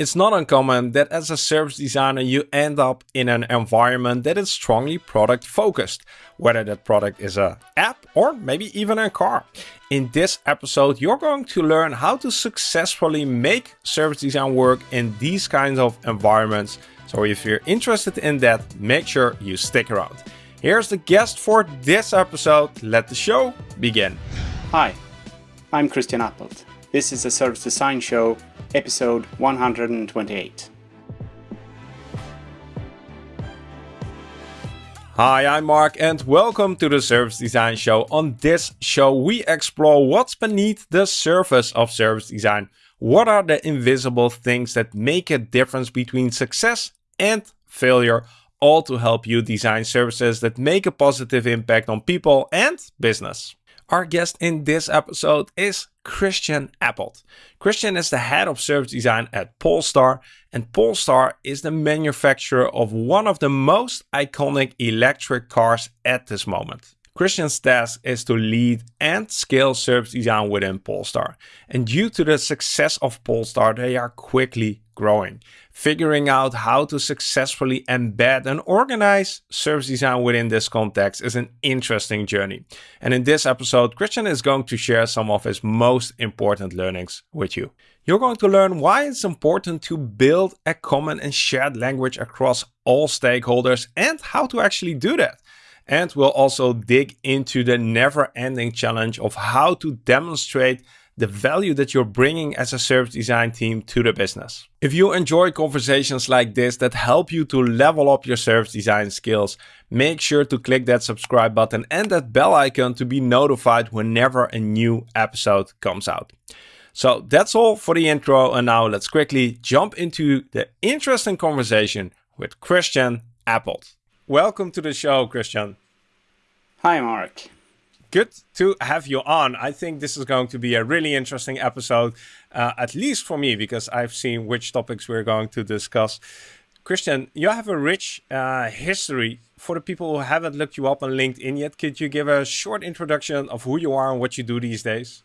It's not uncommon that as a service designer you end up in an environment that is strongly product focused, whether that product is a app or maybe even a car. In this episode you're going to learn how to successfully make service design work in these kinds of environments. So if you're interested in that, make sure you stick around. Here's the guest for this episode. Let the show begin. Hi, I'm Christian Appelt. This is a Service Design Show episode 128. Hi, I'm Mark and welcome to the Service Design Show. On this show, we explore what's beneath the surface of service design. What are the invisible things that make a difference between success and failure, all to help you design services that make a positive impact on people and business. Our guest in this episode is Christian Appelt. Christian is the head of service design at Polestar, and Polestar is the manufacturer of one of the most iconic electric cars at this moment. Christian's task is to lead and scale service design within Polestar. And due to the success of Polestar, they are quickly growing. Figuring out how to successfully embed and organize service design within this context is an interesting journey. And in this episode, Christian is going to share some of his most important learnings with you. You're going to learn why it's important to build a common and shared language across all stakeholders and how to actually do that. And we'll also dig into the never ending challenge of how to demonstrate the value that you're bringing as a service design team to the business. If you enjoy conversations like this that help you to level up your service design skills, make sure to click that subscribe button and that bell icon to be notified whenever a new episode comes out. So that's all for the intro and now let's quickly jump into the interesting conversation with Christian Appelt. Welcome to the show, Christian. Hi, Mark good to have you on. I think this is going to be a really interesting episode, uh, at least for me, because I've seen which topics we're going to discuss. Christian, you have a rich uh, history. For the people who haven't looked you up on LinkedIn yet, could you give a short introduction of who you are and what you do these days?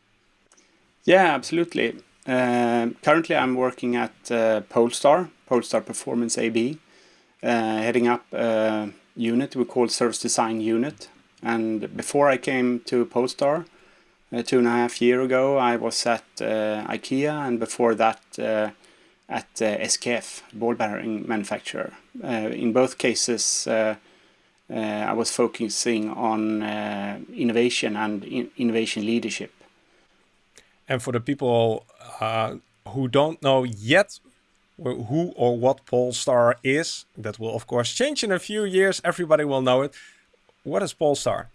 Yeah, absolutely. Uh, currently, I'm working at uh, Polestar, Polestar Performance AB, uh, heading up a unit we call Service Design Unit, and before I came to Polestar, uh, two and a half year ago, I was at uh, IKEA, and before that uh, at uh, SKF, ball bearing manufacturer. Uh, in both cases, I was focusing on innovation and in innovation leadership. And for the people who don't know yet who or what Polestar is, that will of course change in a few years. Everybody will know it. What is Polestar?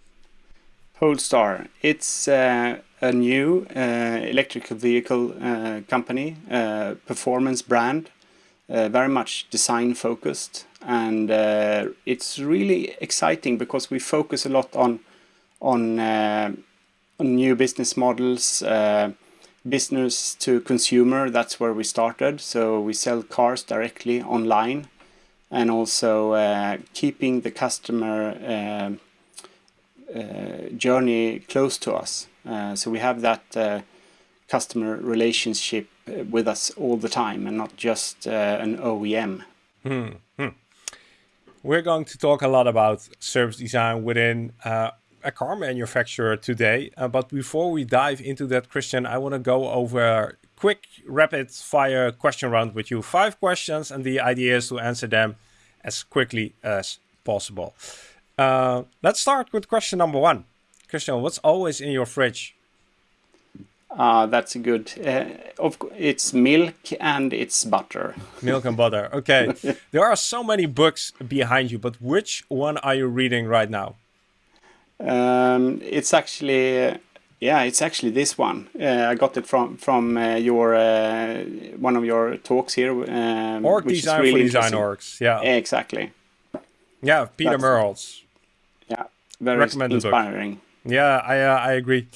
Polestar. It's uh, a new uh, electrical vehicle uh, company, uh, performance brand, uh, very much design focused, and uh, it's really exciting because we focus a lot on on, on new business models, business to consumer. That's where we started. So we sell cars directly online and also uh, keeping the customer um, uh, journey close to us. Uh, so we have that uh, customer relationship uh, with us all the time and not just uh, an OEM. Hmm. Hmm. We're going to talk a lot about service design within a car manufacturer today. but before we dive into that, Christian, I want to go over quick rapid fire question round with you. Five questions and the idea is to answer them as quickly as possible. Uh, let's start with question number one. Christian, what's always in your fridge? Uh, that's good. Uh, of it's milk and it's butter. Milk and butter. Okay. there are so many books behind you, but which one are you reading right now? Um, it's actually yeah, it's actually this one. Uh, I got it from from uh, your uh, one of your talks here. Um, Org which design really for design orgs. Yeah, exactly. Yeah, Peter That's, Merholz. Yeah, very inspiring. Book. Yeah, I uh, I agree.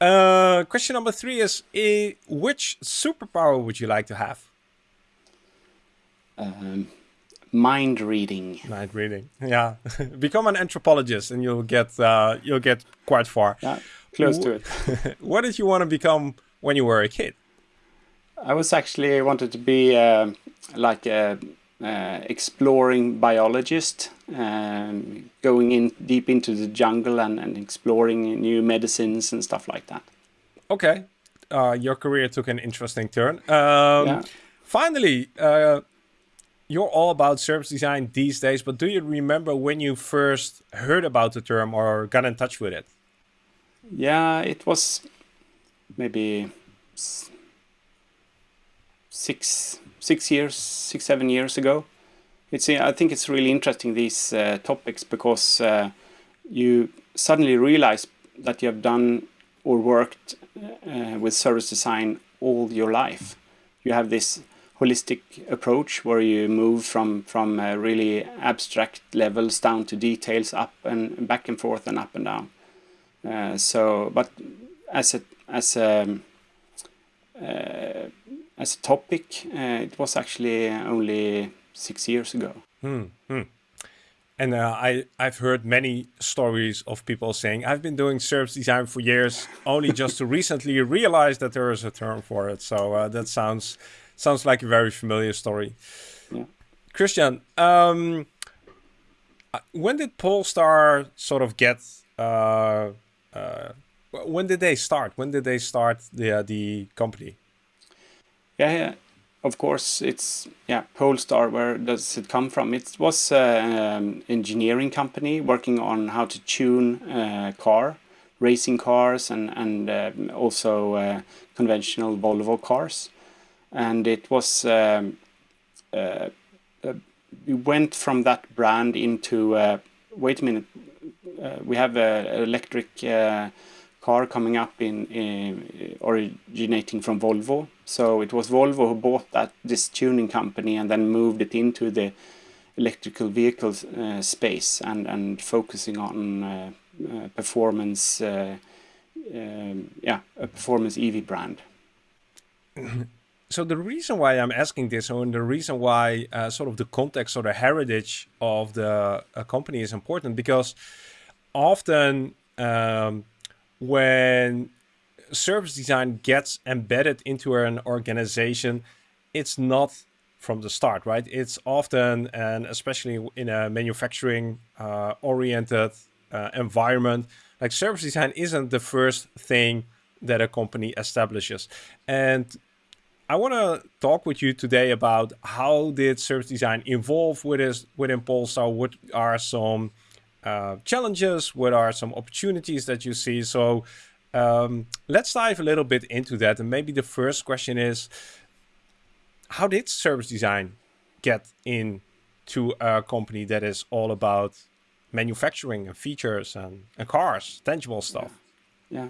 Uh, question number three is: uh, Which superpower would you like to have? Um, mind reading. Mind reading. Yeah, become an anthropologist, and you'll get uh, you'll get quite far. Yeah close to it. what did you want to become when you were a kid? I was actually wanted to be uh, like a uh, exploring biologist, um, going in deep into the jungle and, and exploring new medicines and stuff like that. Okay, uh, your career took an interesting turn. Um, yeah. Finally, uh, you're all about service design these days, but do you remember when you first heard about the term or got in touch with it? Yeah, it was maybe six six years, six seven years ago. It's I think it's really interesting these uh, topics because uh, you suddenly realize that you have done or worked uh, with service design all your life. You have this holistic approach where you move from from really abstract levels down to details up and back and forth and up and down uh, so but as a as a uh, as a topic uh, it was actually only six years ago hmm, hmm. And uh, I, I've heard many stories of people saying, I've been doing service design for years, only just to recently realize that there is a term for it. So uh, that sounds sounds like a very familiar story. Yeah. Christian, um, when did Polestar sort of get? Uh, uh, when did they start? When did they start the uh, the company? Yeah, yeah, of course it's yeah Polestar. Where does it come from? It was an uh, um, engineering company working on how to tune uh, car, racing cars, and and um, also conventional Volvo cars and it was um, uh, uh, we went from that brand into uh, wait a minute uh, we have an electric uh, car coming up in, in, originating from Volvo. So it was Volvo who bought that this tuning company and then moved it into the electrical vehicle uh, space and and focusing on performance um, yeah a performance EV brand. So the reason why I'm asking this, and the reason why uh, sort of the context or the heritage of the uh, company is important, because often um, when service design gets embedded into an organization, it's not from the start, right? It's often, and especially in a manufacturing uh, oriented uh, environment, like service design isn't the first thing that a company establishes. And I want to talk with you today about how did service design evolve with within Polestar? What are some uh, challenges? What are some opportunities that you see? So um, let's dive a little bit into that. And maybe the first question is, how did service design get into a company that is all about manufacturing and features and, and cars, tangible stuff? Yeah,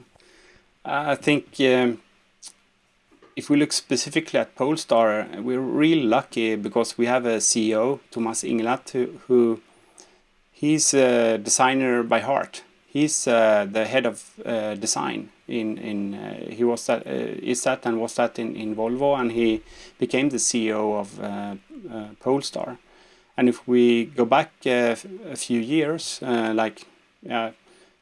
yeah. I think um, if we look specifically at Polestar, we're really lucky because we have a CEO, Thomas Ingenlath, who, who he's a designer by heart. He's uh, the head of uh, design in in uh, he was that uh, is that and was that in in Volvo, and he became the CEO of uh, uh, Polestar. And if we go back a few years, like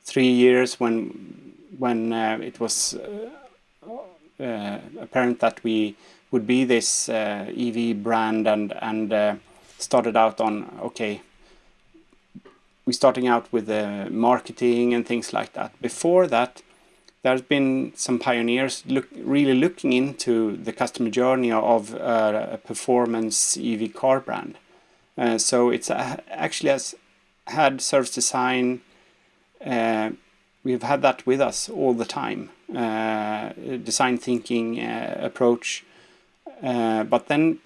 three years when when it was apparent that we would be this EV brand and and started out on okay we're starting out with the marketing and things like that. Before that there's been some pioneers look really looking into the customer journey of uh, a performance EV car brand. Uh, so it's uh, actually has had service design we've had that with us all the time. Uh, design thinking uh, approach. Uh, but then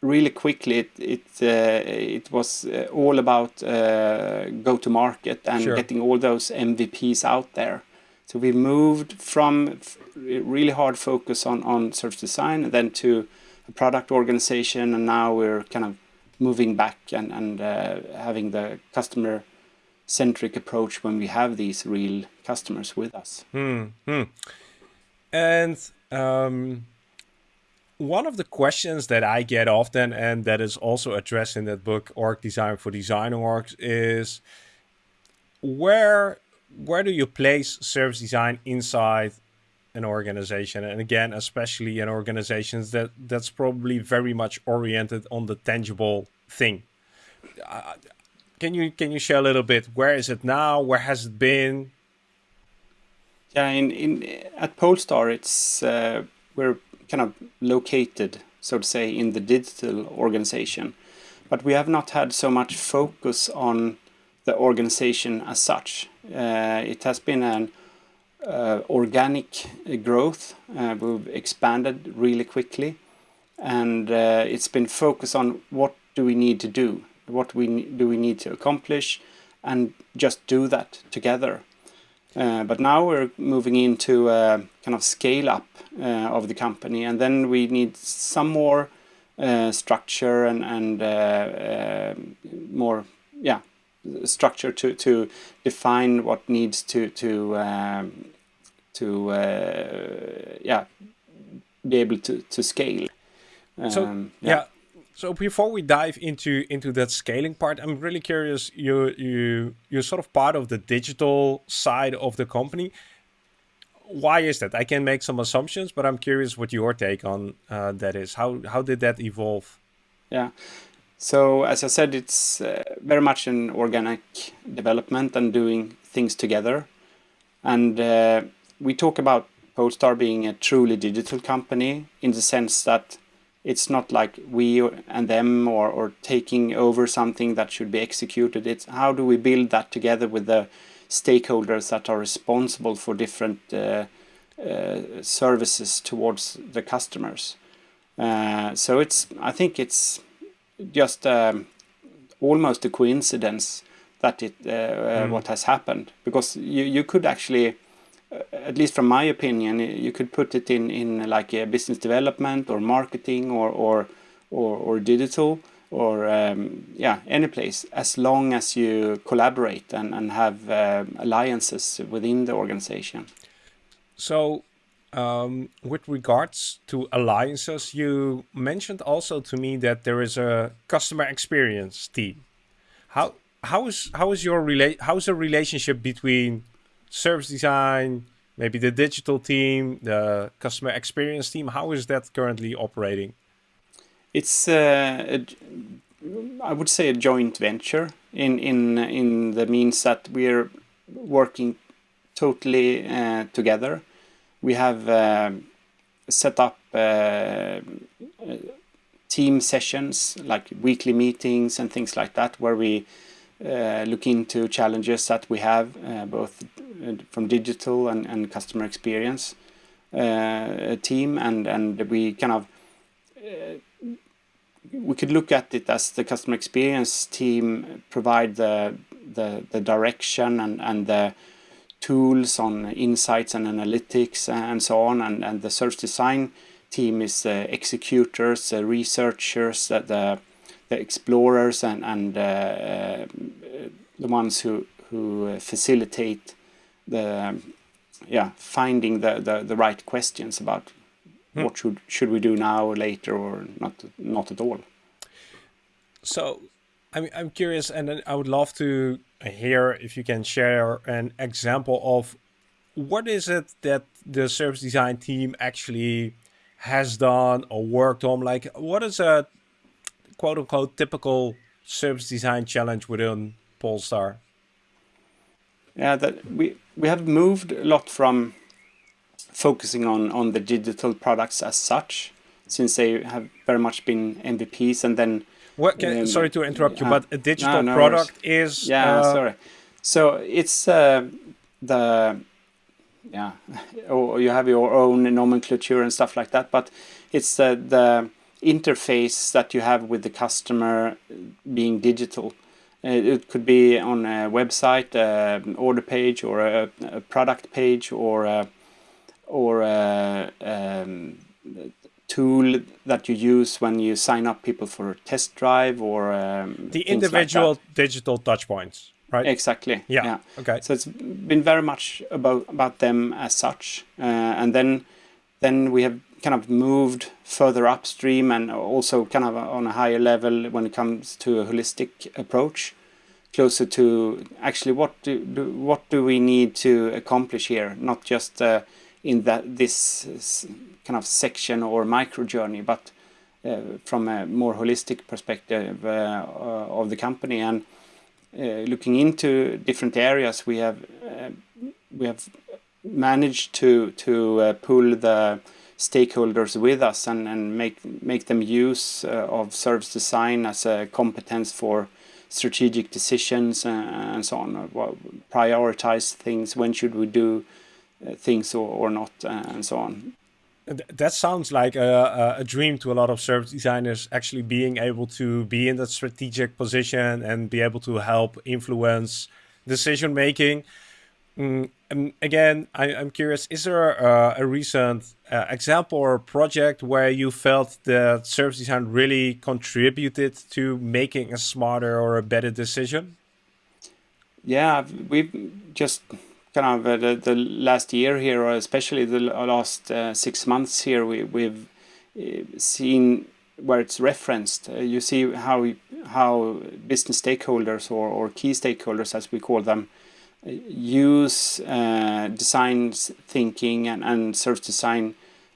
really quickly it it uh, it was uh, all about uh, go to market and sure. getting all those MVPs out there. So we moved from really hard focus on on service design and then to a product organization and now we're kind of moving back and and having the customer centric approach when we have these real customers with us. Hmm. hmm. And um, one of the questions that I get often, and that is also addressed in that book, Org Design for Design Orgs, is where where do you place service design inside an organization, and again, especially in organizations that that's probably very much oriented on the tangible thing. Uh, can you can you share a little bit? Where is it now? Where has it been? Yeah, in, in at Polestar, it's uh, we're kind of located, so to say, in the digital organization, but we have not had so much focus on the organization as such. Uh, it has been an uh, organic growth. Uh, we've expanded really quickly, and uh, it's been focused on what do we need to do, what we do we need to accomplish, and just do that together. Uh, but now we're moving into a kind of scale up uh, of the company, and then we need some more uh, structure and and uh, more yeah structure to to define what needs to to um, to yeah be able to to scale. Um, so yeah. yeah so before we dive into into that scaling part, I'm really curious. You you you're sort of part of the digital side of the company. Why is that? I can make some assumptions, but I'm curious what your take on uh, that is. How how did that evolve? Yeah. So as I said, it's uh, very much an organic development and doing things together. And uh, we talk about Polestar being a truly digital company in the sense that it's not like we and them or, or taking over something that should be executed. It's how do we build that together with the stakeholders that are responsible for different uh, uh, services towards the customers. Uh, so it's I think it's just um, almost a coincidence that it mm. what has happened because you you could actually at least from my opinion, you could put it in, in like a business development or marketing or, or, or, or digital or um, yeah, any place as long as you collaborate and, and have uh, alliances within the organization. So um, with regards to alliances, you mentioned also to me that there is a customer experience team. How how is how is your relate how is the relationship between service design, maybe the digital team, the customer experience team? How is that currently operating? It's, uh, a, I would say, a joint venture in in in the means that we're working totally uh, together. We have uh, set up uh, team sessions like weekly meetings and things like that, where we uh, look into challenges that we have uh, both uh, from digital and, and customer experience team and and we kind of we could look at it as the customer experience team provide the the, the direction and, and the tools on insights and analytics and so on and, and the search design team is the executors, the researchers, the, the the explorers and and uh, uh, the ones who who facilitate the yeah finding the, the the right questions about hmm. what should should we do now or later or not not at all. So, I'm I'm curious, and I would love to hear if you can share an example of what is it that the service design team actually has done or worked on. Like, what is a quote unquote typical service design challenge within Polestar? Yeah, that we we have moved a lot from focusing on on the digital products as such, since they have very much been MVPs, and then. What? Can, um, sorry to interrupt you, uh, but a digital no, no product worries. is. Yeah, uh, sorry. So it's uh, the yeah, or you have your own nomenclature and stuff like that, but it's uh, the interface that you have with the customer being digital. Uh, it could be on a website, uh, an order page, or a, a product page, or a, or a um, tool that you use when you sign up people for a test drive, or um, the individual like digital touchpoints, right? Exactly. Yeah. yeah. Okay. So it's been very much about about them as such, uh, and then then we have kind of moved further upstream and also kind of on a higher level when it comes to a holistic approach closer to actually what do, do what do we need to accomplish here? Not just uh, in that this kind of section or micro journey, but uh, from a more holistic perspective uh, of the company. And looking into different areas, we have we have managed to to pull the stakeholders with us and, and make make them use uh, of service design as a competence for strategic decisions and, so on. Prioritize things. When should we do uh, things or, or not, and so on. That sounds like a, a, dream to a lot of service designers, actually being able to be in that strategic position and be able to help influence decision making. Mm, again, I, am curious, is there a, a recent uh, example or project where you felt that service design really contributed to making a smarter or a better decision? Yeah, we've just kind of uh, the, the last year here, or especially the last uh, six months here, we, we've uh, seen where it's referenced. Uh, you see how how business stakeholders or, or key stakeholders, as we call them, use uh, design thinking and, and service design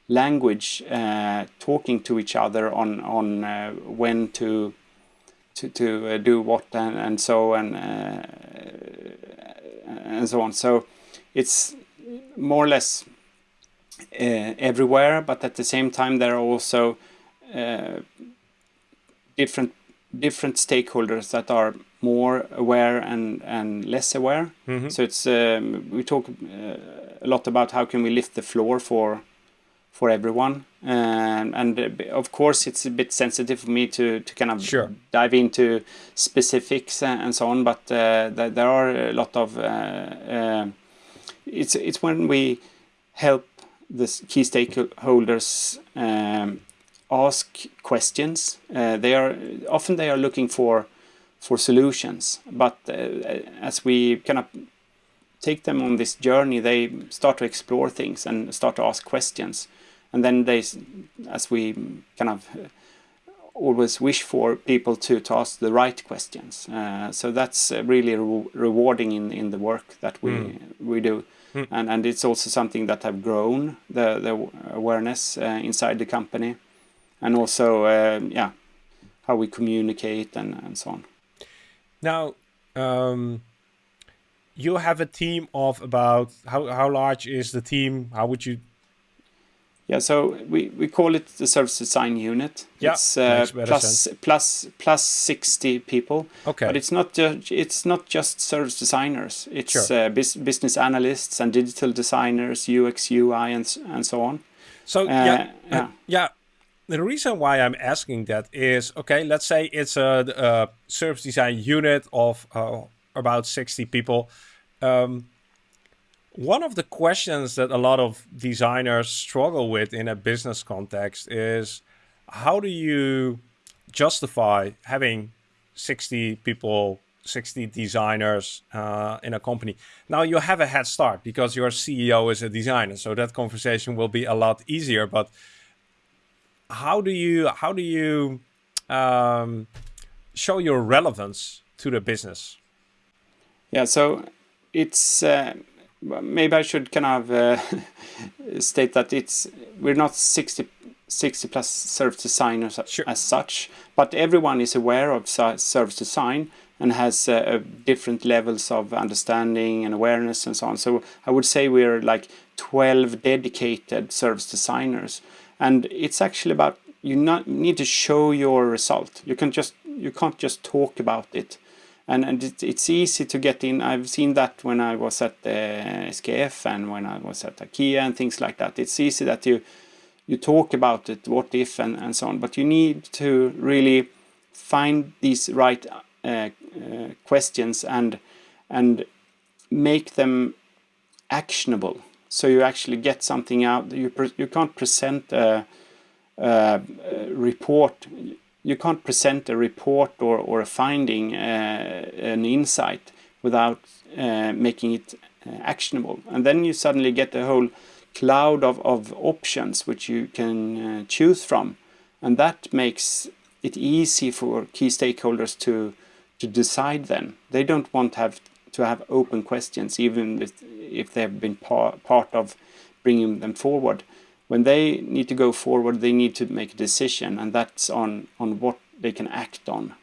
language uh, talking to each other on on uh, when to to to uh, do what and, and so and uh, and so on. So it's more or less uh, everywhere but at the same time there are also different different stakeholders that are more aware and and less aware. Mm -hmm. So it's um, we talk uh, a lot about how can we lift the floor for for everyone, and and uh, of course it's a bit sensitive for me to to kind of sure. dive into specifics and, and so on. But uh, th there are a lot of uh, uh, it's it's when we help the key stakeholders um, ask questions. Uh, they are often they are looking for for solutions, but uh, as we kind of take them on this journey, they start to explore things and start to ask questions, and then they, as we kind of uh, always wish for people to, to ask the right questions. Uh, so that's really re rewarding in, in the work that we mm. we do. Mm. And, and it's also something that have grown the, the awareness uh, inside the company and also uh, yeah how we communicate and, and so on now um, you have a team of about how, how large is the team? How would you? Yeah so we, we call it the service design unit. Yeah, it's uh, plus, plus plus 60 people. Okay. But it's not just it's not just service designers. It's sure. uh, business analysts and digital designers ux ui and, and so on. So uh, yeah yeah, yeah the reason why I'm asking that is, okay, let's say it's a, a service design unit of uh, about 60 people. Um, one of the questions that a lot of designers struggle with in a business context is how do you justify having 60 people 60 designers uh, in a company. Now you have a head start because your CEO is a designer, so that conversation will be a lot easier. But how do you how do you um, show your relevance to the business? Yeah, so it's uh, maybe I should kind of uh, state that it's we're not 60, 60 plus service designers sure. as such, but everyone is aware of service design and has uh, different levels of understanding and awareness and so on. So I would say we're like 12 dedicated service designers and it's actually about you not need to show your result. You can just you can't just talk about it. And and it, it's easy to get in. I've seen that when i was at the skf and when i was at ikea and things like that. It's easy that you you talk about it what if and, and so on. But you need to really find these right uh, uh, questions and and make them actionable so you actually get something out. You you can't present a, a, report. You can't present a report or or a finding, uh, an insight, without uh, making it uh, actionable. And then you suddenly get a whole cloud of, of options which you can uh, choose from, and that makes it easy for key stakeholders to to decide. Then they don't want to have to have open questions, even if, if they've been par part of bringing them forward. When they need to go forward, they need to make a decision, and that's on on what they can act on.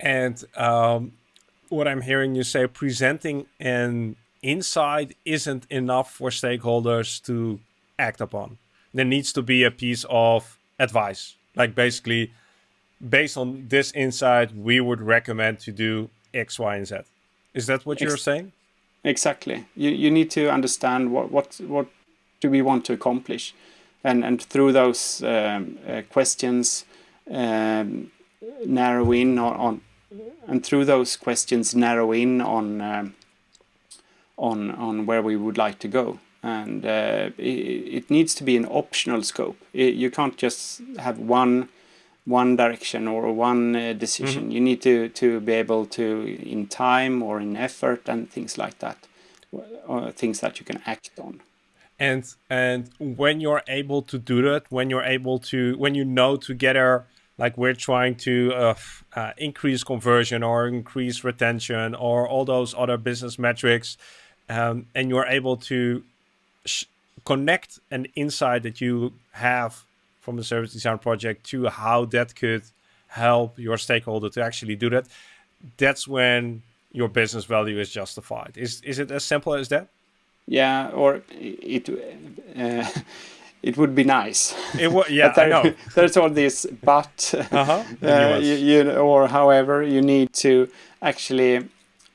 And um, what I'm hearing you say, presenting an insight isn't enough for stakeholders to act upon. There needs to be a piece of advice, like basically, based on this insight, we would recommend to do X, Y, and Z. Is that what you're saying? Exactly. You you need to understand what what what do we want to accomplish, and and through those um, uh, questions, um, narrow in on, on, and through those questions narrow in on um, on on where we would like to go and uh, it, it, needs to be an optional scope it, you can't just have one one direction or one uh, decision mm -hmm. you need to to be able to in time or in effort and things like that uh, things that you can act on and and when you're able to do that when you're able to when you know together like we're trying to uh, uh, increase conversion or increase retention or all those other business metrics um, and you're able to connect an insight that you have from the service design project to how that could help your stakeholder to actually do that that's when your business value is justified is is it as simple as that yeah or it uh, it would be nice. It would, yeah, there, I know. There's all this, but uh-huh. uh, you, you, or however, you need to actually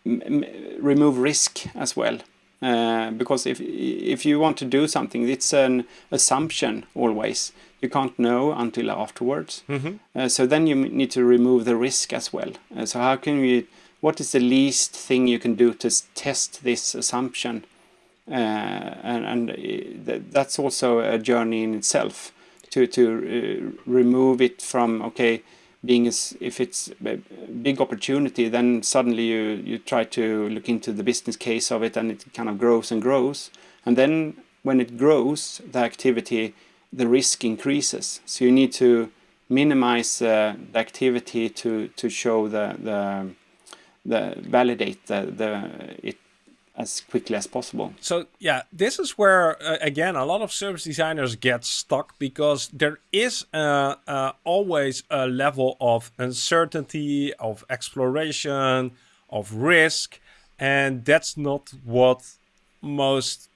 remove risk as well. Uh, because if if you want to do something, it's an assumption always. You can't know until afterwards. Mm-hmm. Uh, so then you need to remove the risk as well. Uh, so how can we? What is the least thing you can do to test this assumption? Uh, and, and uh, that's also a journey in itself to to remove it from okay being as if it's a big opportunity then suddenly you you try to look into the business case of it and it kind of grows and grows. And then when it grows the activity the risk increases. So you need to minimize uh, the activity to to show the the the validate the the it as quickly as possible. So yeah, this is where uh, again a lot of service designers get stuck because there is uh, uh, always a level of uncertainty, of exploration, of risk, and that's not what most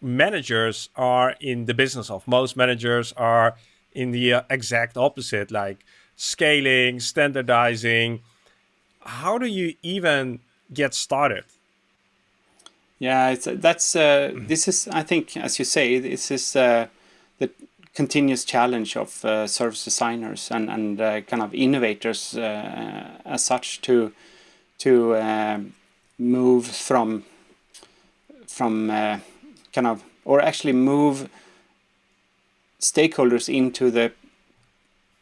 managers are in the business of. Most managers are in the uh, exact opposite, like scaling, standardizing. How do you even get started? Yeah, it's, that's uh, mm-hmm. this is I think as you say this is uh, the continuous challenge of uh, service designers and and uh, kind of innovators uh, as such to to um, move from from uh, kind of or actually move stakeholders into the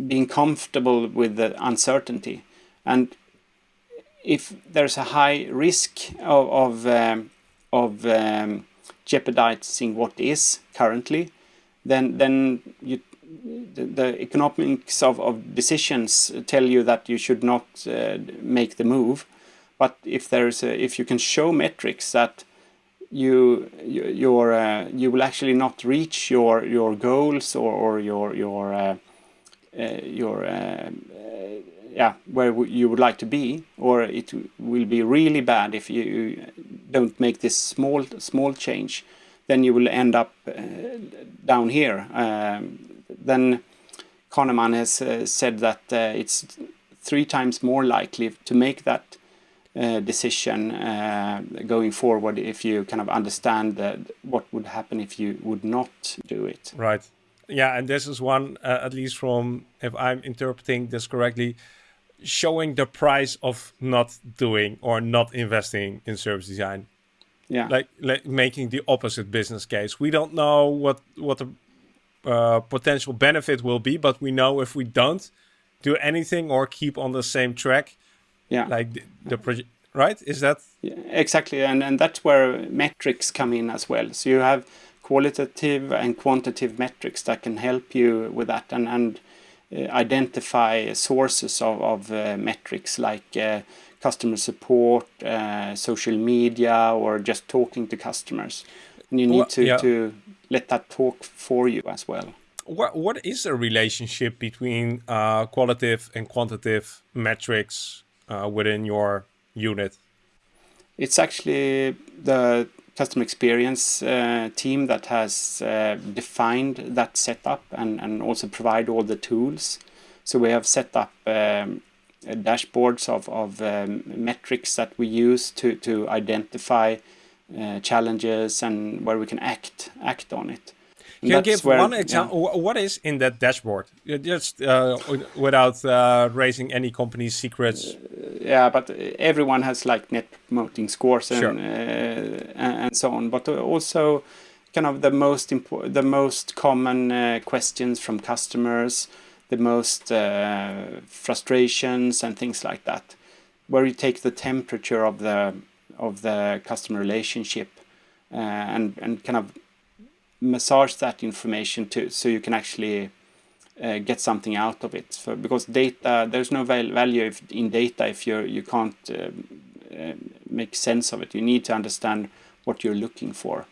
being comfortable with the uncertainty and if there's a high risk of, of um, of um, jeopardizing what is currently, then then you, the, the economics of, of decisions tell you that you should not uh, make the move. But if there's a, if you can show metrics that you you your uh, you will actually not reach your your goals or, or your your uh, uh your uh, yeah where you would like to be or it will be really bad if you don't make this small small change then you will end up uh, down here. Um, then Kahneman has uh, said that uh, it's three times more likely to make that uh, decision uh, going forward if you kind of understand that what would happen if you would not do it. Right. Yeah and this is one uh, at least from if i'm interpreting this correctly showing the price of not doing or not investing in service design. Yeah. Like, like making the opposite business case. We don't know what what the uh, potential benefit will be, but we know if we don't do anything or keep on the same track, yeah, like the, the project, right? Is that yeah, exactly? And and that's where metrics come in as well. So you have qualitative and quantitative metrics that can help you with that, and and identify sources of, of uh, metrics like uh, customer support, social media, or just talking to customers. And you need to, yeah. to let that talk for you as well. What what is the relationship between uh, qualitative and quantitative metrics uh, within your unit? It's actually the customer experience uh, team that has uh, defined that setup and, and also provide all the tools. So we have set up um, dashboards of, of um, metrics that we use to, to identify uh, challenges and where we can act act on it. Can you give where, one example? Yeah. What is in that dashboard? Just uh, without uh, raising any company secrets. Uh, yeah, but everyone has like net promoting scores and, sure. Uh, and so on. But also, kind of the most important, the most common uh, questions from customers, the most uh, frustrations and things like that, where you take the temperature of the of the customer relationship and and kind of massage that information to so you can actually uh, get something out of it. So, because data, there's no val value if, in data if you you can't uh, uh, make sense of it. You need to understand what you're looking for.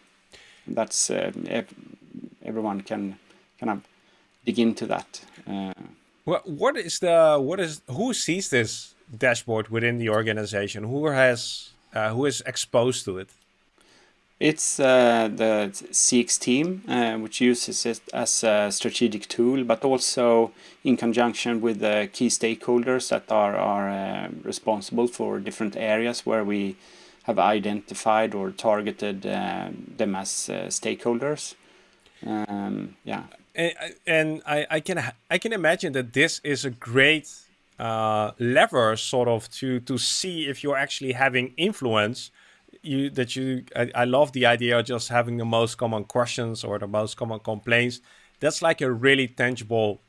And that's uh, everyone can kind of dig into that. Uh. What what is the what is who sees this dashboard within the organization? Who has uh, who is exposed to it? It's uh, the CX team, uh, which uses it as a strategic tool, but also in conjunction with the key stakeholders that are, are uh, responsible for different areas where we have identified or targeted uh, them as uh, stakeholders. Um, yeah. And, and I, I, can I can imagine that this is a great uh, lever sort of to to see if you're actually having influence you that you I, I love the idea of just having the most common questions or the most common complaints. That's like a really tangible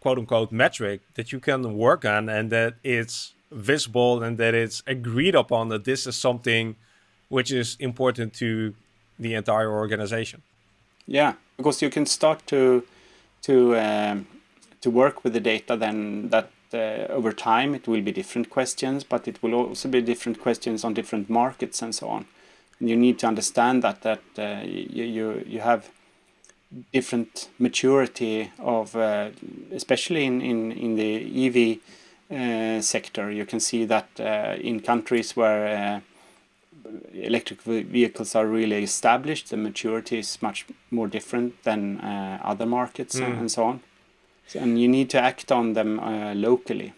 quote unquote metric that you can work on and that it's visible and that it's agreed upon that this is something which is important to the entire organization. Yeah, because you can start to to um, to work with the data then that over time it will be different questions, but it will also be different questions on different markets and so on. And you need to understand that that uh, you, you you have different maturity of, uh, especially in, in, in the EV uh, sector, you can see that uh, in countries where uh, electric vehicles are really established, the maturity is much more different than other markets mm. and, and so on and you need to act on them uh, locally.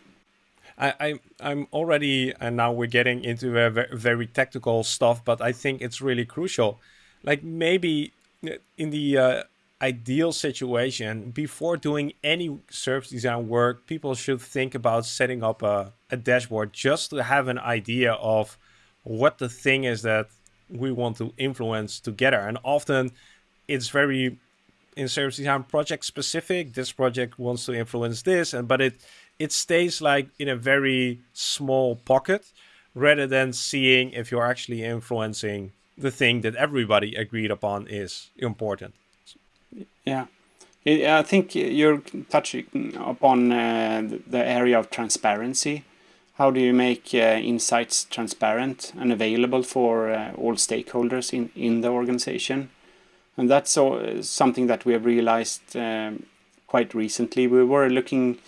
I, I I'm already and now we're getting into a very, technical stuff, but I think it's really crucial. Like maybe in the uh, ideal situation, before doing any service design work, people should think about setting up a, a dashboard just to have an idea of what the thing is that we want to influence together. And often it's very in service design project specific. This project wants to influence this, and but it it stays like in a very small pocket rather than seeing if you're actually influencing the thing that everybody agreed upon is important. Yeah. I think you're touching upon uh, the area of transparency. How do you make uh, insights transparent and available for uh, all stakeholders in, in the organization? And that's something that we have realized um, quite recently. We were looking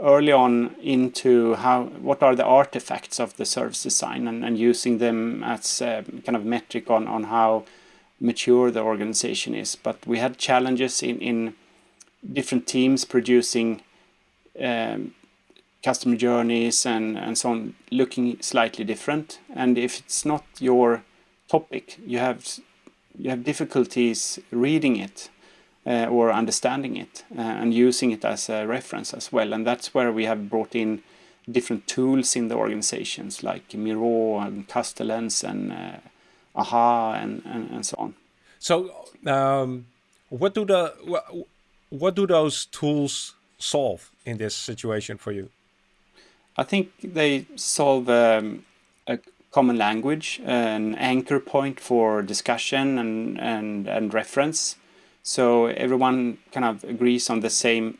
early on into how what are the artifacts of the service design and, and using them as a kind of metric on, on how mature the organization is. But we had challenges in, in different teams producing um, customer journeys and, and so on looking slightly different. And if it's not your topic, you have you have difficulties reading it uh, or understanding it uh, and using it as a reference as well. And that's where we have brought in different tools in the organizations like Miro and Castellans and uh, AHA and, and, and, so on. So, um, what do the what, what do those tools solve in this situation for you? I think they solve um, common language, an anchor point for discussion and, and, and reference. So everyone kind of agrees on the same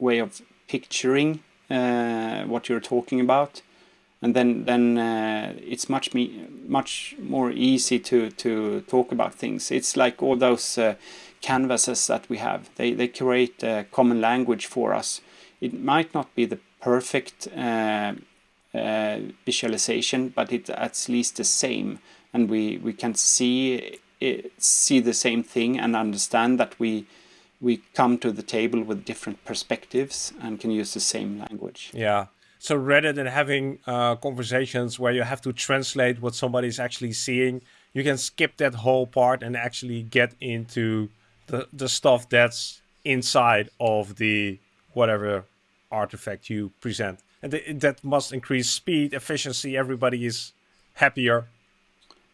way of picturing uh, what you're talking about. And then, then uh, it's much me much more easy to, to talk about things. It's like all those uh, canvases that we have. They, they create a common language for us. It might not be the perfect uh, visualization, but it's at least the same, and we we can see it, see the same thing and understand that we we come to the table with different perspectives and can use the same language. Yeah. So rather than having uh, conversations where you have to translate what somebody is actually seeing, you can skip that whole part and actually get into the, the stuff that's inside of the whatever artifact you present. And th that must increase speed, efficiency, everybody is happier.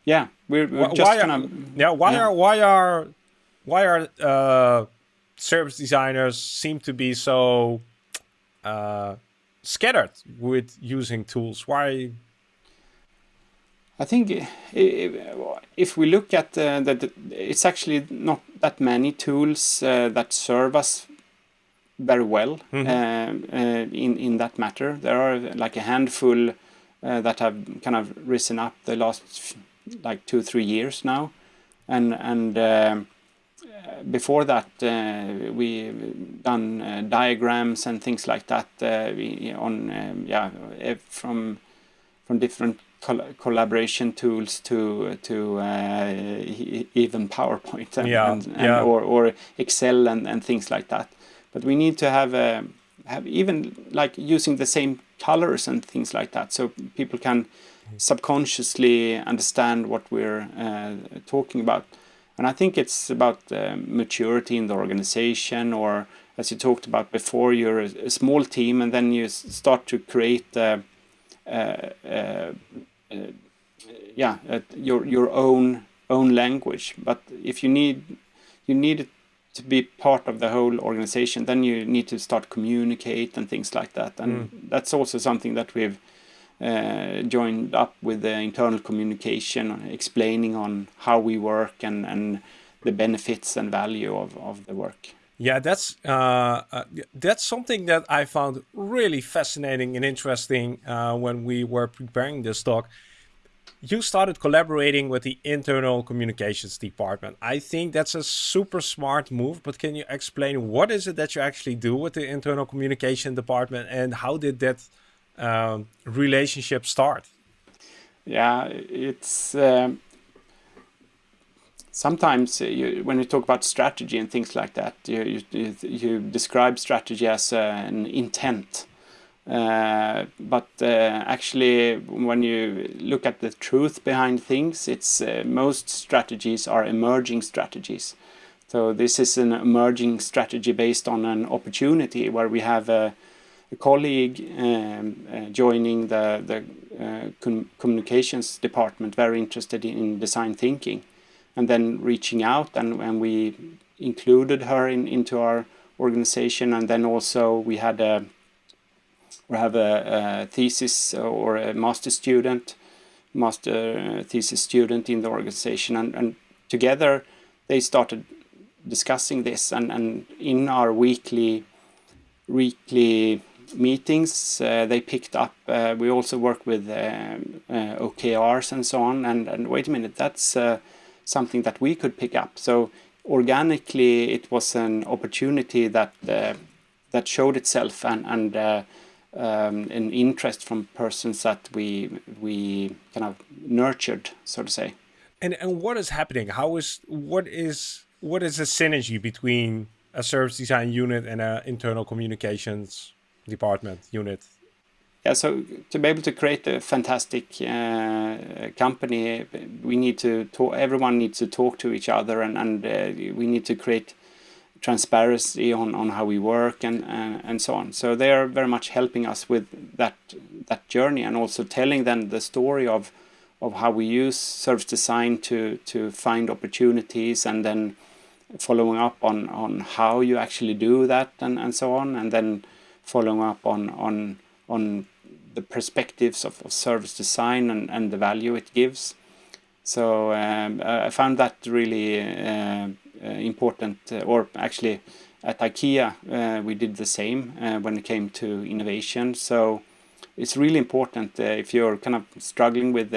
Yeah, we're, we're just why kind of... Yeah, why yeah. are, why are, why are uh, service designers seem to be so uh, scattered with using tools? Why? I think if we look at uh, that, it's actually not that many tools uh, that serve us very well mm -hmm. in in that matter. There are like a handful uh, that have kind of risen up the last like two three years now, and and um, before that, uh, we done uh, diagrams and things like that uh, on um, yeah from from different col collaboration tools to to even PowerPoint and, yeah. and, and yeah. or, or Excel and, and things like that. But we need to have a, have even like using the same colors and things like that, so people can subconsciously understand what we're uh, talking about. And I think it's about uh, maturity in the organization, or as you talked about before, you're a, a small team, and then you start to create, uh, uh, uh, uh yeah, your your own own language. But if you need you need it to be part of the whole organization, then you need to start communicate and things like that. And mm. that's also something that we've uh, joined up with the internal communication, explaining on how we work and, and the benefits and value of, of the work. Yeah, that's uh, uh, that's something that I found really fascinating and interesting uh, when we were preparing this talk. You started collaborating with the internal communications department. I think that's a super smart move, but can you explain what is it that you actually do with the internal communication department and how did that um, relationship start? Yeah, it's um, sometimes you, when you talk about strategy and things like that, you you, you describe strategy as uh, an intent. Uh, but uh, actually, when you look at the truth behind things, it's uh, most strategies are emerging strategies. So this is an emerging strategy based on an opportunity where we have a a colleague um, uh, joining the, the uh, com communications department, very interested in design thinking, and then reaching out and, and we included her in, into our organization and then also we had a we have a, a thesis or a master student master thesis student in the organization and, and together they started discussing this and, and in our weekly weekly meetings uh, they picked up. Uh, we also work with um, uh, OKRs and so on. And, and wait a minute, that's something that we could pick up. So organically, it was an opportunity that that showed itself and and um, an interest from persons that we we kind of nurtured, so to say. And and what is happening? How is what is what is the synergy between a service design unit and an internal communications department unit yeah so to be able to create a fantastic uh, company we need to talk everyone needs to talk to each other and, and uh, we need to create transparency on, on how we work and uh, and so on so they are very much helping us with that that journey and also telling them the story of of how we use service design to to find opportunities and then following up on on how you actually do that and and so on and then following up on on on the perspectives of, of service design and, and the value it gives. So um, I found that really uh, important, uh, or actually at IKEA uh, we did the same uh, when it came to innovation. So it's really important uh, if you're kind of struggling with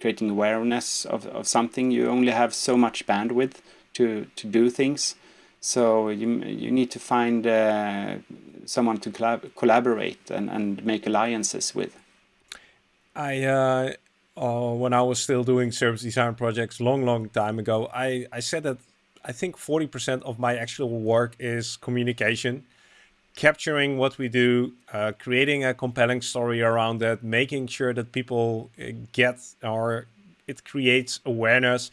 creating awareness of, of something, you only have so much bandwidth to, to do things. So you you need to find uh, someone to collab collaborate and, and make alliances with. I uh, uh, when I was still doing service design projects long, long time ago, I, I said that I think 40% of my actual work is communication, capturing what we do, uh, creating a compelling story around that, making sure that people uh, get or it creates awareness.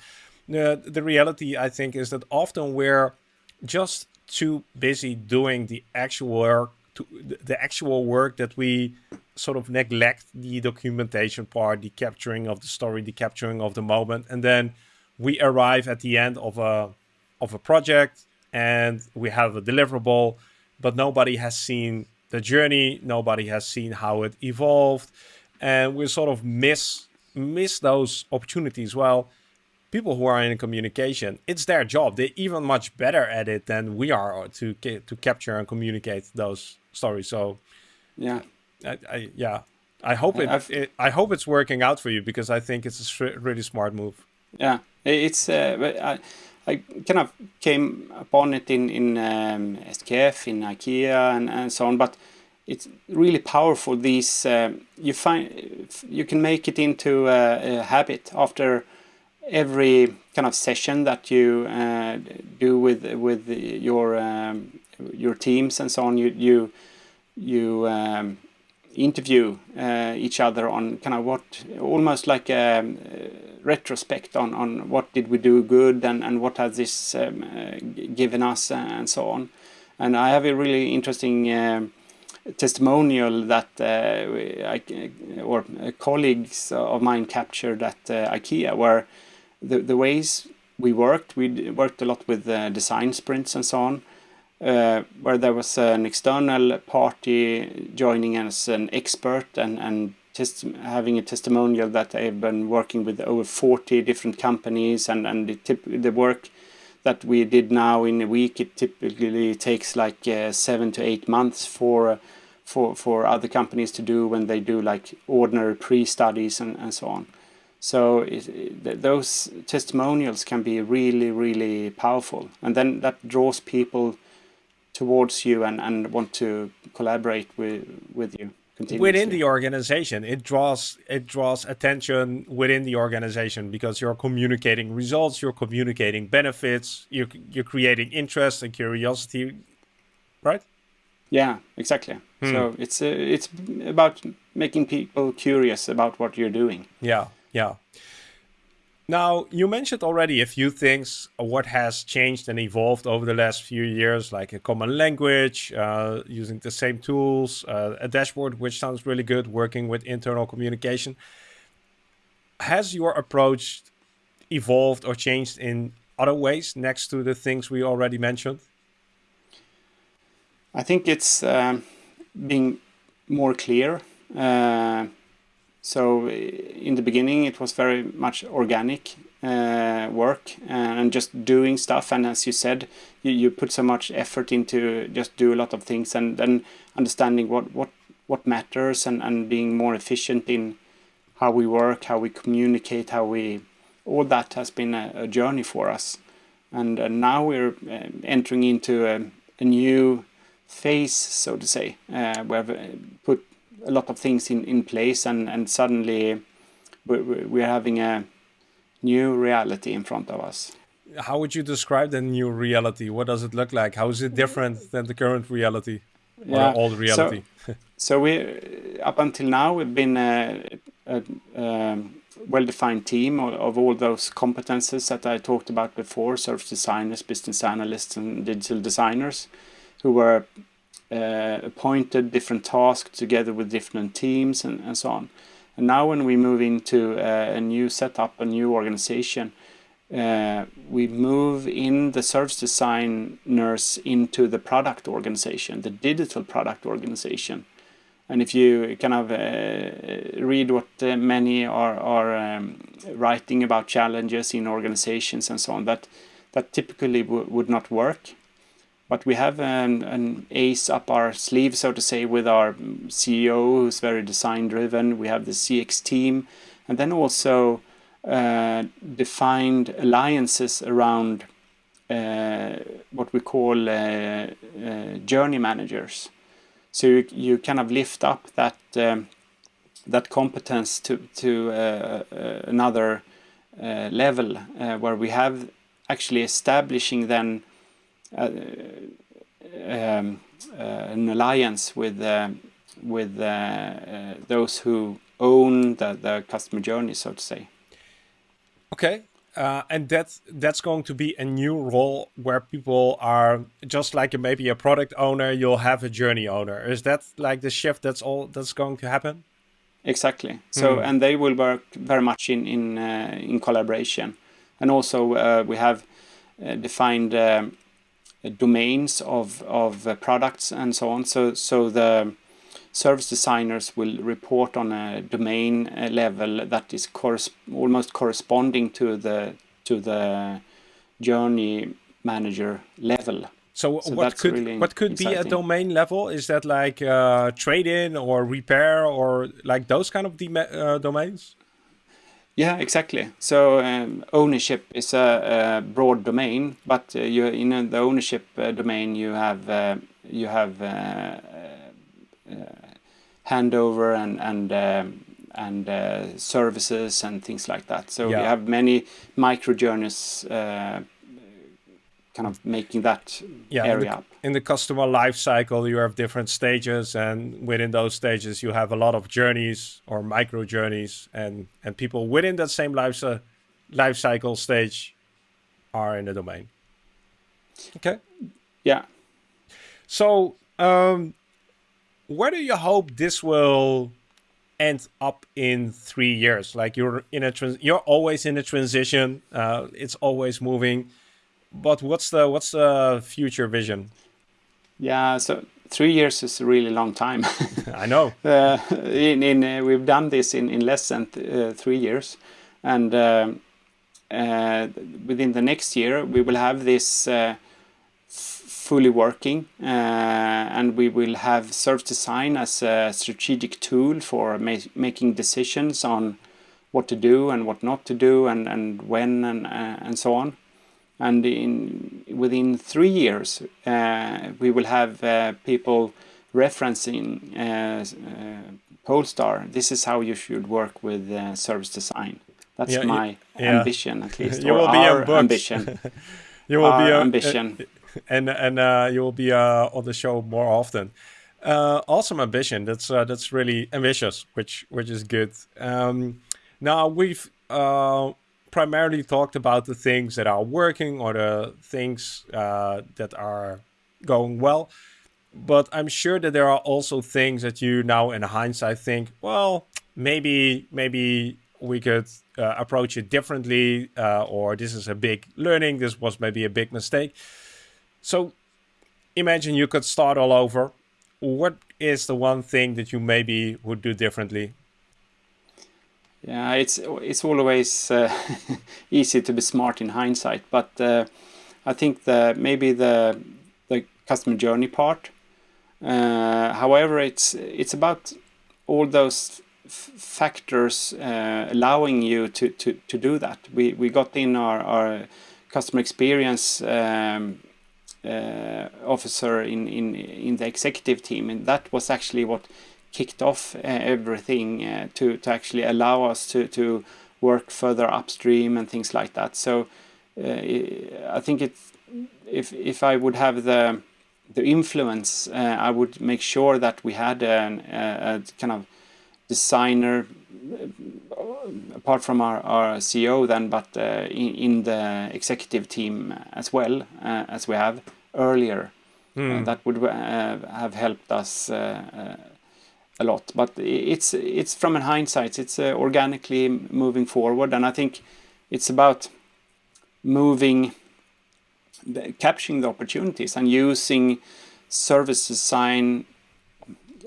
Uh, the reality, I think, is that often we're just too busy doing the actual work, to, the actual work that we sort of neglect the documentation part, the capturing of the story, the capturing of the moment, and then we arrive at the end of a of a project and we have a deliverable, but nobody has seen the journey, nobody has seen how it evolved, and we sort of miss miss those opportunities. Well, people who are in communication, it's their job. They're even much better at it than we are to to capture and communicate those stories. So, yeah, I, I yeah, I hope it, it, I hope it's working out for you because I think it's a really smart move. Yeah, it's uh, I, I kind of came upon it in in um, SKF, in IKEA, and and so on, but it's really powerful. These uh, you find you can make it into a, a, habit after every kind of session that you uh, do with with your um, your teams and so on. You you you um, interview uh, each other on kind of what almost like a, a, retrospect on on what did we do good and and what has this um, uh, given us and so on. And I have a really interesting um, testimonial that uh, I, or colleagues of mine captured at uh, IKEA where the, the ways we worked, we worked a lot with uh, design sprints and so on, uh, where there was an external party joining as an expert and, and having a testimonial that they've been working with over 40 different companies and, and the, tip, the work that we did now in a week, it typically takes like uh, seven to eight months for for for other companies to do when they do like ordinary pre-studies and, and so on. So it, it, those testimonials can be really, really powerful. And then that draws people towards you and, and want to collaborate with, with you. Within the organization, it draws it draws attention within the organization because you're communicating results, you're communicating benefits, you're, you're creating interest and curiosity, right? Yeah, exactly. Hmm. So it's uh, it's about making people curious about what you're doing. Yeah, yeah. Now, you mentioned already a few things, what has changed and evolved over the last few years, like a common language, uh, using the same tools, uh, a dashboard, which sounds really good, working with internal communication. Has your approach evolved or changed in other ways next to the things we already mentioned? I think it's um, being more clear. Uh, so in the beginning, it was very much organic uh, work and just doing stuff. And as you said, you, you put so much effort into just do a lot of things and then understanding what, what, what matters and, and being more efficient in how we work, how we communicate, how we, all that has been a, a journey for us. And now we're entering into a, a, new phase, so to say, uh, where we put a lot of things in, in place and, and suddenly we're, we're having a new reality in front of us. How would you describe the new reality? What does it look like? How is it different than the current reality or yeah. old reality? So, so, we, up until now, we've been a, a, a well-defined team of, of, all those competences that I talked about before, service designers, business analysts, and digital designers, who were uh, appointed different tasks together with different teams and, and so on. And now when we move into uh, a new setup, a new organization, uh, we move in the service designers into the product organization, the digital product organization. And if you kind of uh, read what uh, many are, are um, writing about challenges in organizations and so on, that, that typically would not work. But we have an, an ace up our sleeve, so to say, with our CEO, who's very design driven. We have the CX team, and then also uh, defined alliances around uh, what we call uh, uh, journey managers. So you, you kind of lift up that um, that competence to to uh, uh, another level where we have actually establishing then um, an alliance with with those who own the, the customer journey, so to say. Okay, uh, and that's that's going to be a new role where people are just like maybe a product owner you'll have a journey owner is that like the shift that's all that's going to happen exactly so mm. and they will work very much in in uh, in collaboration and also uh, we have uh, defined um, domains of of uh, products and so on so so the service designers will report on a domain uh, level that is almost corresponding to the to the journey manager level. So, so what could really what could exciting. be a domain level? Is that like uh, trade in or repair or like those kind of uh, domains? Yeah, exactly. So um, ownership is a, a, broad domain, but uh, you in the ownership uh, domain you have uh, you have uh, handover and and um, and uh, services and things like that. So yeah. we have many micro journeys uh, kind of making that yeah, area in the, up. In the customer life cycle, you have different stages, and within those stages, you have a lot of journeys or micro journeys, and and people within that same life uh, life cycle stage are in the domain. Okay. Yeah. So um, where do you hope this will end up in three years? Like you're in a trans, you're always in a transition. Uh, it's always moving. But what's the what's the future vision? Yeah, so three years is a really long time. I know. Uh, in in uh, we've done this in in less than uh, three years, and uh, uh, within the next year we will have this fully working uh, and we will have service design as a strategic tool for ma making decisions on what to do and what not to do and, and when and, uh, and so on. And in within three years, uh, we will have uh, people referencing uh, uh, Polestar. This is how you should work with service design. That's yeah, my yeah. ambition, at least, you will be our ambition. you will our be a, ambition. and and uh, you will be uh, on the show more often. Uh, awesome ambition. That's uh, that's really ambitious, which which is good. Um, now we've uh, primarily talked about the things that are working or the things uh, that are going well, but I'm sure that there are also things that you now, in hindsight, think, well, maybe maybe we could uh, approach it differently, uh, or this is a big learning. This was maybe a big mistake. So imagine you could start all over. What is the one thing that you maybe would do differently? Yeah, it's it's always uh, easy to be smart in hindsight, but uh, I think the maybe the the customer journey part. Uh, however, it's it's about all those factors uh, allowing you to, to, to do that. We we got in our, our customer experience um, uh, officer in, in, in the executive team. And that was actually what kicked off uh, everything uh, to, to actually allow us to, to work further upstream and things like that. So I think it, if, if I would have the, the influence, I would make sure that we had an, a, a kind of designer apart from our, our CEO then, but uh, in, in, the executive team as well uh, as we have earlier. Mm. that would uh, have helped us a lot. But it's it's from a hindsight, it's organically moving forward, and I think it's about moving, capturing the opportunities and using service design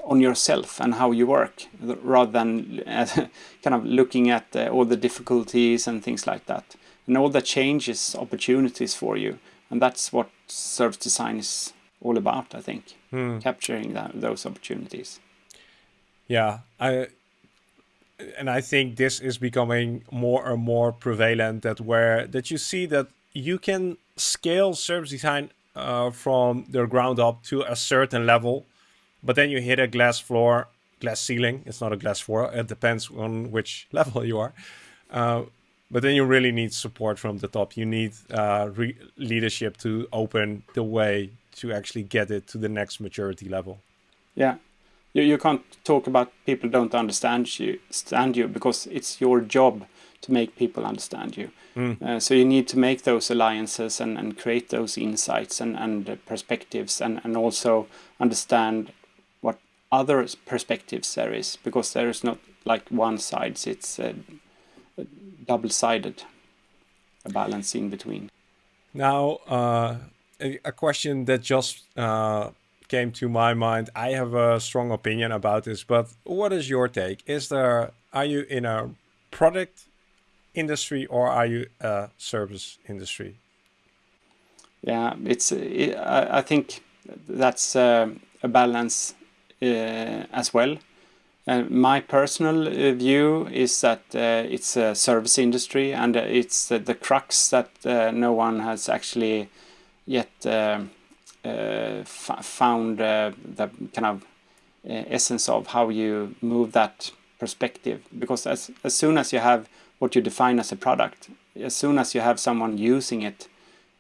on yourself and how you work rather than uh, kind of looking at uh, all the difficulties and things like that and all that changes opportunities for you and that's what service design is all about i think hmm. capturing that, those opportunities yeah i and i think this is becoming more and more prevalent that where that you see that you can scale service design uh, from the ground up to a certain level, but then you hit a glass floor, glass ceiling. It's not a glass floor. It depends on which level you are. Uh, but then you really need support from the top. You need uh, leadership to open the way to actually get it to the next maturity level. Yeah, you, you can't talk about people don't understand you, understand you because it's your job to make people understand you. Mm. Uh, so you need to make those alliances and, and create those insights and, and uh, perspectives and, and also understand what other perspectives there is because there is not like one side, it's uh, double-sided, a balance in between. Now, uh, a, a, question that just uh, came to my mind. I have a strong opinion about this, but what is your take? Is there, are you in a product industry or are you a service industry? Yeah, it's. It, I, I think that's a balance uh, as well. Uh, my personal view is that uh, it's a service industry and it's the crux that uh, no one has actually yet found the kind of essence of how you move that perspective. Because as, as soon as you have what you define as a product. As soon as you have someone using it,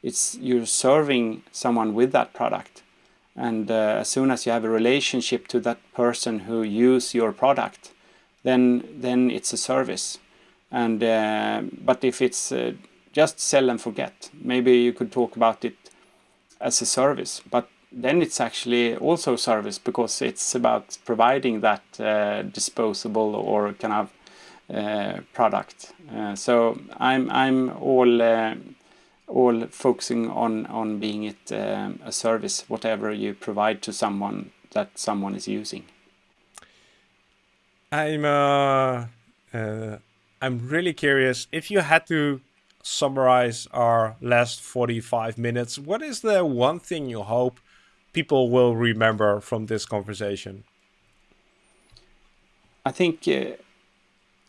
it's you're serving someone with that product. And uh, as soon as you have a relationship to that person who use your product, then then it's a service. And uh, but if it's uh, just sell and forget, maybe you could talk about it as a service. But then it's actually also service because it's about providing that uh, disposable or kind of uh, product. Uh, so I'm I'm all uh, all focusing on on being it um, a service, whatever you provide to someone that someone is using. I'm uh, I'm really curious if you had to summarize our last 45 minutes. What is the one thing you hope people will remember from this conversation? I think uh,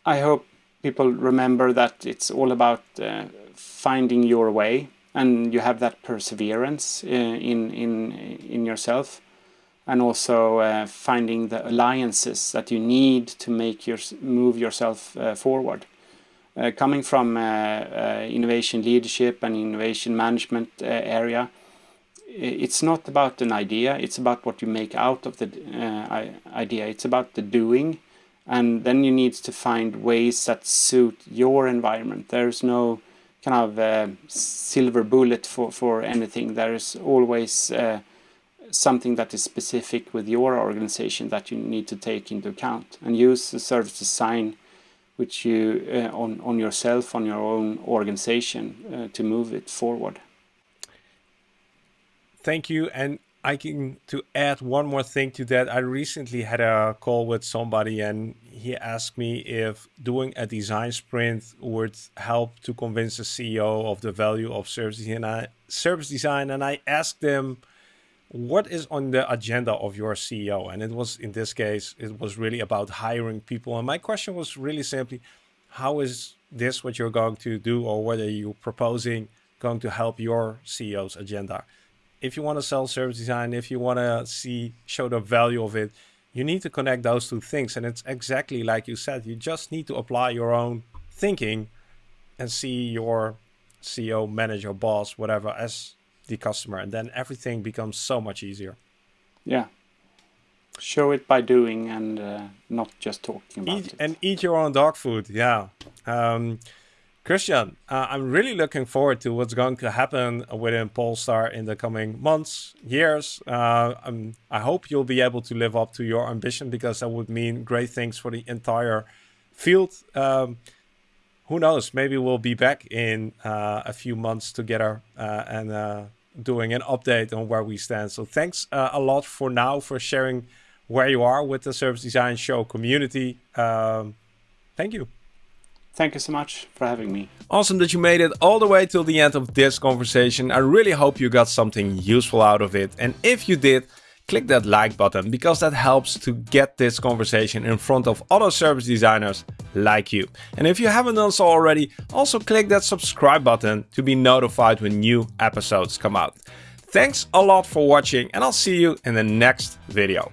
I hope people remember that it's all about uh, finding your way and you have that perseverance uh, in in in yourself and also uh, finding the alliances that you need to make your move yourself uh, forward coming from uh, uh, innovation leadership and innovation management area it's not about an idea it's about what you make out of the idea it's about the doing and then you need to find ways that suit your environment. There's no kind of uh, silver bullet for, for anything. There is always uh, something that is specific with your organization that you need to take into account and use the service design which you uh, on on yourself on your own organization uh, to move it forward. Thank you and I can to add one more thing to that. I recently had a call with somebody and he asked me if doing a design sprint would help to convince the CEO of the value of service design. Service design, and I asked him, "What is on the agenda of your CEO?" And it was in this case, it was really about hiring people. And my question was really simply, "How is this what you're going to do, or what are you proposing going to help your CEO's agenda?" if you want to sell service design, if you want to see show the value of it, you need to connect those two things. And it's exactly like you said, you just need to apply your own thinking and see your CEO, manager, boss, whatever as the customer. And then everything becomes so much easier. Yeah. Show it by doing and uh, not just talking about eat, it. And eat your own dog food. Yeah. Um, Christian, uh, I'm really looking forward to what's going to happen within Polestar in the coming months, years. Uh, I hope you'll be able to live up to your ambition because that would mean great things for the entire field. Um, who knows? Maybe we'll be back in uh, a few months together uh, and uh, doing an update on where we stand. So thanks uh, a lot for now for sharing where you are with the Service Design Show community. Um, thank you. Thank you so much for having me. Awesome that you made it all the way till the end of this conversation. I really hope you got something useful out of it. And if you did, click that like button because that helps to get this conversation in front of other service designers like you. And if you haven't done so already, also click that subscribe button to be notified when new episodes come out. Thanks a lot for watching and I'll see you in the next video.